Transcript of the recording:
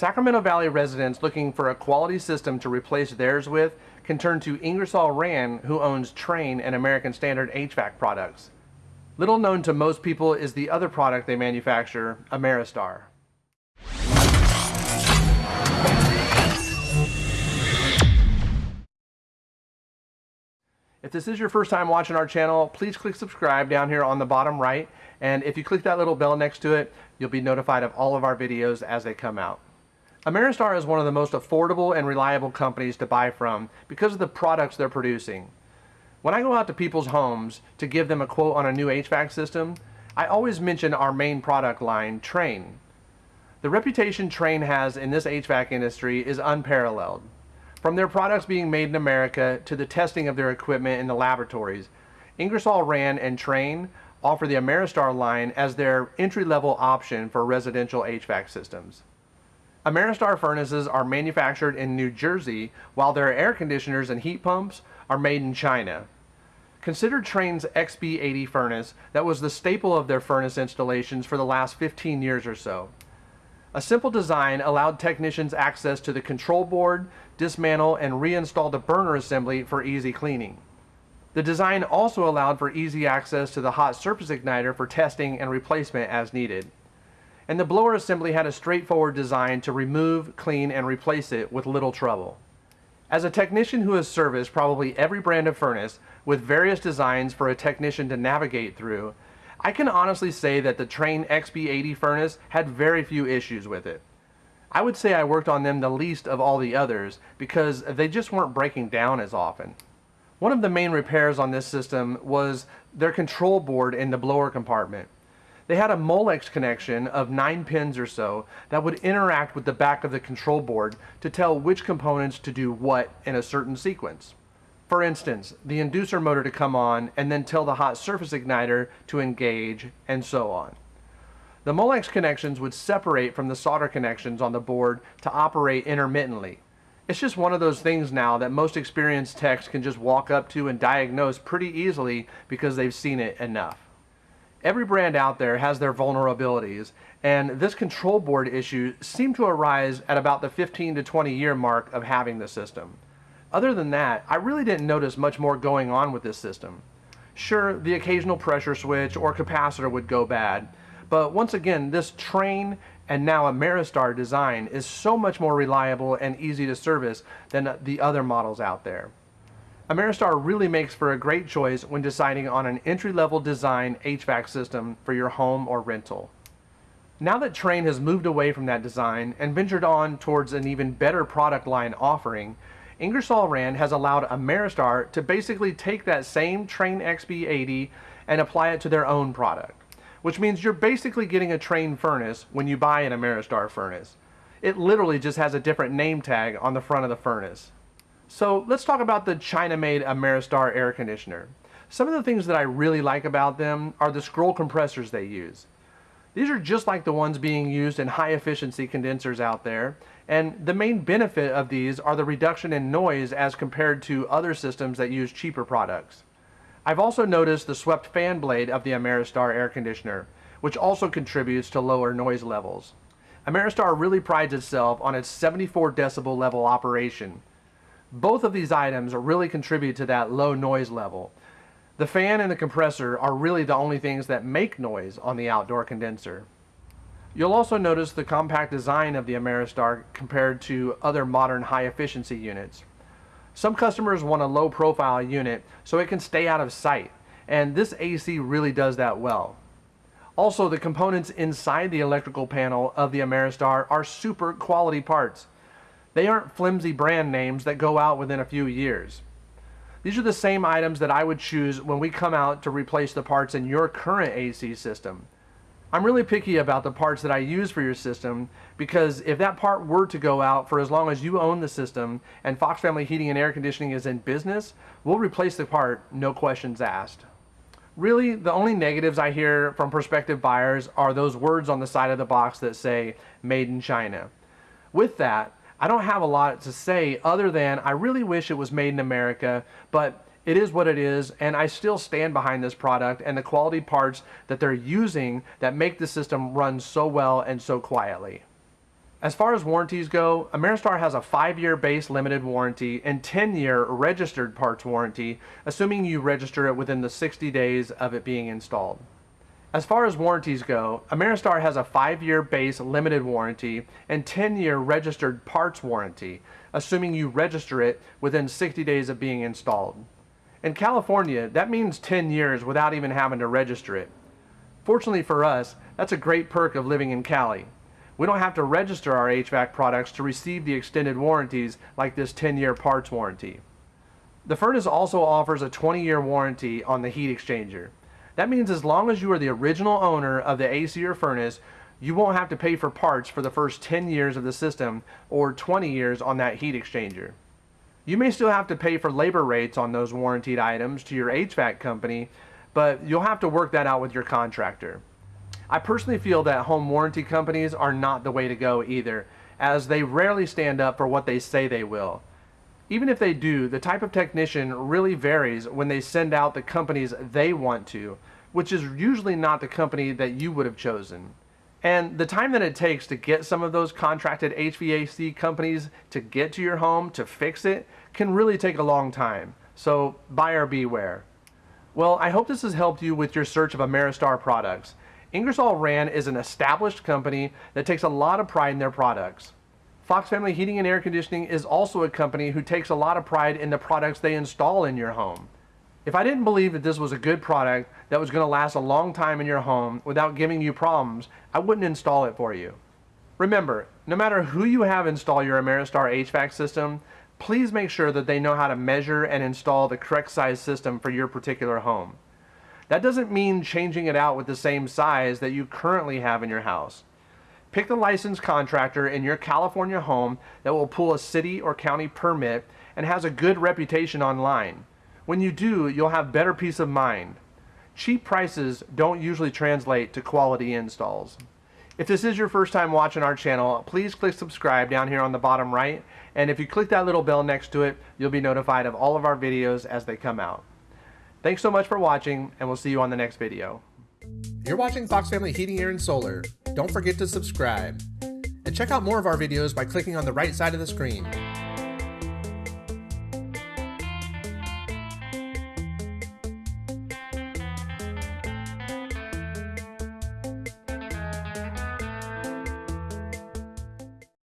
Sacramento Valley residents looking for a quality system to replace theirs with can turn to Ingersoll Rand, who owns Trane and American Standard HVAC products. Little known to most people is the other product they manufacture, Ameristar. If this is your first time watching our channel, please click subscribe down here on the bottom right. And if you click that little bell next to it, you'll be notified of all of our videos as they come out. Ameristar is one of the most affordable and reliable companies to buy from because of the products they're producing. When I go out to people's homes to give them a quote on a new HVAC system, I always mention our main product line, Trane. The reputation Trane has in this HVAC industry is unparalleled. From their products being made in America to the testing of their equipment in the laboratories, Ingersoll Rand and Trane offer the Ameristar line as their entry-level option for residential HVAC systems. Ameristar furnaces are manufactured in New Jersey, while their air conditioners and heat pumps are made in China. Consider Trane's XB80 furnace that was the staple of their furnace installations for the last 15 years or so. A simple design allowed technicians access to the control board, dismantle, and reinstall the burner assembly for easy cleaning. The design also allowed for easy access to the hot surface igniter for testing and replacement as needed. And the blower assembly had a straightforward design to remove, clean, and replace it with little trouble. As a technician who has serviced probably every brand of furnace with various designs for a technician to navigate through, I can honestly say that the Trane XB80 furnace had very few issues with it. I would say I worked on them the least of all the others because they just weren't breaking down as often. One of the main repairs on this system was their control board in the blower compartment. They had a Molex connection of 9 pins or so that would interact with the back of the control board to tell which components to do what in a certain sequence. For instance, the inducer motor to come on and then tell the hot surface igniter to engage and so on. The Molex connections would separate from the solder connections on the board to operate intermittently. It's just one of those things now that most experienced techs can just walk up to and diagnose pretty easily because they've seen it enough. Every brand out there has their vulnerabilities, and this control board issue seemed to arise at about the 15 to 20 year mark of having the system. Other than that, I really didn't notice much more going on with this system. Sure, the occasional pressure switch or capacitor would go bad, but once again, this Trane and now Ameristar design is so much more reliable and easy to service than the other models out there. Ameristar really makes for a great choice when deciding on an entry-level design HVAC system for your home or rental. Now that Trane has moved away from that design and ventured on towards an even better product line offering, Ingersoll Rand has allowed Ameristar to basically take that same Trane XB80 and apply it to their own product, which means you're basically getting a Trane furnace when you buy an Ameristar furnace. It literally just has a different name tag on the front of the furnace. So let's talk about the China-made Ameristar air conditioner. Some of the things that I really like about them are the scroll compressors they use. These are just like the ones being used in high efficiency condensers out there, and the main benefit of these are the reduction in noise as compared to other systems that use cheaper products. I've also noticed the swept fan blade of the Ameristar air conditioner, which also contributes to lower noise levels. Ameristar really prides itself on its 74 decibel level operation. Both of these items really contribute to that low noise level, the fan and the compressor are really the only things that make noise on the outdoor condenser. You'll also notice the compact design of the Ameristar compared to other modern high efficiency units. Some customers want a low profile unit so it can stay out of sight, and this AC really does that well. Also, the components inside the electrical panel of the Ameristar are super quality parts. They aren't flimsy brand names that go out within a few years. These are the same items that I would choose when we come out to replace the parts in your current AC system. I'm really picky about the parts that I use for your system because if that part were to go out for as long as you own the system and Fox Family Heating and Air Conditioning is in business, we'll replace the part, no questions asked. Really, the only negatives I hear from prospective buyers are those words on the side of the box that say, made in China. With that, I don't have a lot to say other than I really wish it was made in America, but it is what it is, and I still stand behind this product and the quality parts that they're using that make the system run so well and so quietly. As far as warranties go, Ameristar has a 5-year base limited warranty and 10-year registered parts warranty, assuming you register it within the 60 days of it being installed. As far as warranties go, Ameristar has a 5-year base limited warranty and 10-year registered parts warranty, assuming you register it within 60 days of being installed. In California, that means 10 years without even having to register it. Fortunately for us, that's a great perk of living in Cali. We don't have to register our HVAC products to receive the extended warranties like this 10-year parts warranty. The furnace also offers a 20-year warranty on the heat exchanger. That means as long as you are the original owner of the AC or furnace, you won't have to pay for parts for the first 10 years of the system or 20 years on that heat exchanger. You may still have to pay for labor rates on those warranted items to your HVAC company, but you'll have to work that out with your contractor. I personally feel that home warranty companies are not the way to go either, as they rarely stand up for what they say they will. Even if they do, the type of technician really varies when they send out the companies they want to, which is usually not the company that you would have chosen. And the time that it takes to get some of those contracted HVAC companies to get to your home to fix it can really take a long time. So buyer beware. Well, I hope this has helped you with your search of Ameristar products. Ingersoll Rand is an established company that takes a lot of pride in their products. Fox Family Heating and Air Conditioning is also a company who takes a lot of pride in the products they install in your home. If I didn't believe that this was a good product that was going to last a long time in your home without giving you problems, I wouldn't install it for you. Remember, no matter who you have install your Ameristar HVAC system, please make sure that they know how to measure and install the correct size system for your particular home. That doesn't mean changing it out with the same size that you currently have in your house. Pick the licensed contractor in your California home that will pull a city or county permit and has a good reputation online. When you do, you'll have better peace of mind. Cheap prices don't usually translate to quality installs. If this is your first time watching our channel, please click subscribe down here on the bottom right. And if you click that little bell next to it, you'll be notified of all of our videos as they come out. Thanks so much for watching, and we'll see you on the next video. You're watching Fox Family Heating, Air, and Solar. Don't forget to subscribe. And check out more of our videos by clicking on the right side of the screen.